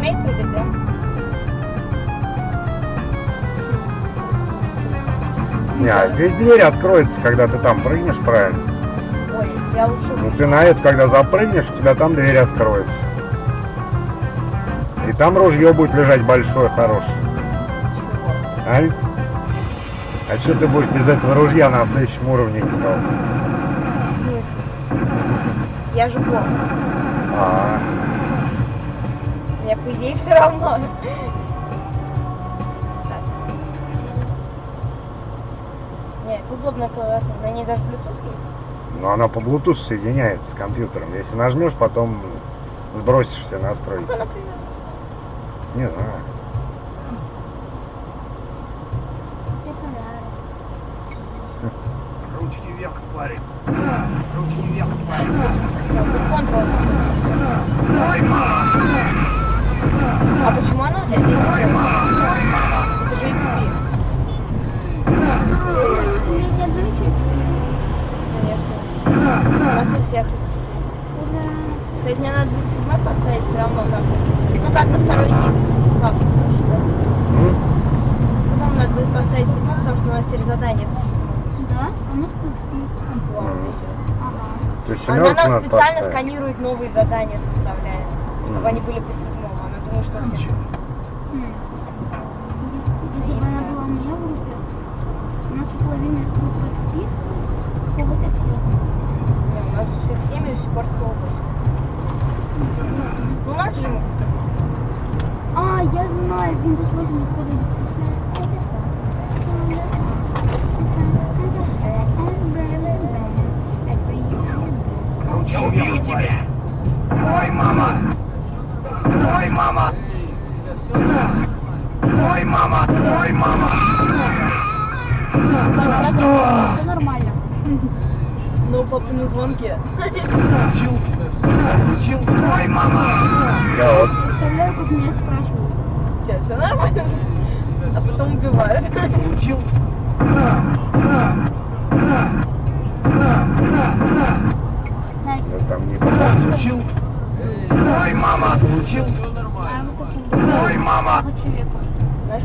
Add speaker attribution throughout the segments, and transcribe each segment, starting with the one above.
Speaker 1: умеет прыгать, да?
Speaker 2: Не, а здесь дверь откроется, когда ты там прыгнешь правильно.
Speaker 1: Ой, я лучше...
Speaker 2: Ну ты на это, когда запрыгнешь, у тебя там дверь откроется. И там ружье будет лежать большое, хорошее. А? А что ты будешь без этого ружья на следующем уровне делать?
Speaker 1: В смысле? Я же бог.
Speaker 2: А,
Speaker 1: Мне, по идее, все равно. Нет, удобная клавиатура. На ней даже Bluetooth есть.
Speaker 2: но она по Bluetooth соединяется с компьютером. Если нажмешь, потом сбросишь все настройки.
Speaker 1: Сколько, например, стоит?
Speaker 2: Не знаю.
Speaker 3: Ручки вверх, парень. Ручки вверх, парень.
Speaker 1: Да, тут контрол. А почему она у тебя здесь? Это же XP.
Speaker 4: У меня ни одной еще
Speaker 1: Конечно. У нас у всех XP. Кстати, мне надо будет седьмой поставить все равно как Ну как на второй диск. Потом надо будет поставить седьмой, потому что у нас теперь задание по.
Speaker 4: Да? У нас по XP. Ага.
Speaker 2: То есть
Speaker 1: Она нам специально сканирует новые задания, составляет, чтобы они были по седьмому. Думает, что все.
Speaker 4: Если бы она была у меня в группе, у нас у половины группы XP, у кого-то все.
Speaker 1: Не, у нас у всех 7 и у сих пор 108. Ну, у нас же
Speaker 4: А, я знаю, Windows 8 выходит
Speaker 3: мама. Ой, мама. Ой, мама.
Speaker 4: Раз все нормально.
Speaker 1: но папа на звонке.
Speaker 3: Получил. Получил. Ой, мама.
Speaker 2: Да,
Speaker 4: Представляю, как меня спрашивают.
Speaker 1: У тебя все нормально? А потом убивают.
Speaker 2: Ну, там не.
Speaker 3: Получил. Ой, мама. Получил.
Speaker 4: А вот.
Speaker 3: Ой, мама.
Speaker 4: Хочу.
Speaker 1: Знаешь,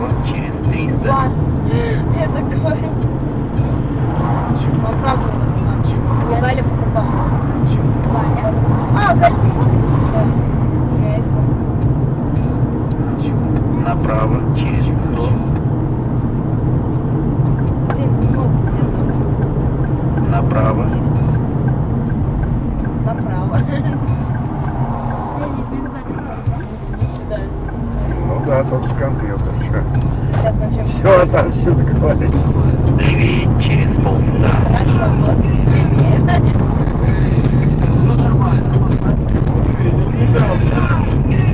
Speaker 5: Направо через 300.
Speaker 1: Вас. Я так говорю. Он правда у нас плачет. Я Галя покупала. Галя. А, Галя заходит. Я iPhone.
Speaker 5: Направо через 100.
Speaker 4: Да,
Speaker 2: тот же компьютер. Что? Все отовсюду говоришь.
Speaker 5: Левее через
Speaker 1: вот.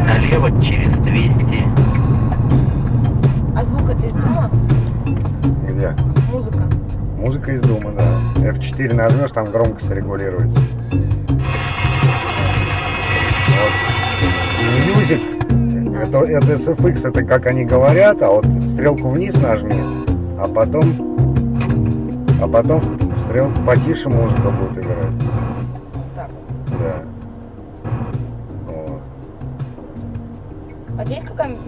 Speaker 5: Налево через 200.
Speaker 1: А звук это из дома?
Speaker 2: Где?
Speaker 1: Музыка.
Speaker 2: Музыка из дома, да. F4 нажмешь, там громкость регулируется. Вот. Music, это, это SFX, это как они говорят, а вот стрелку вниз нажми, а потом, а потом стрелку потише музыка будет играть.
Speaker 1: Так.
Speaker 2: Да. Вот.
Speaker 1: А здесь какая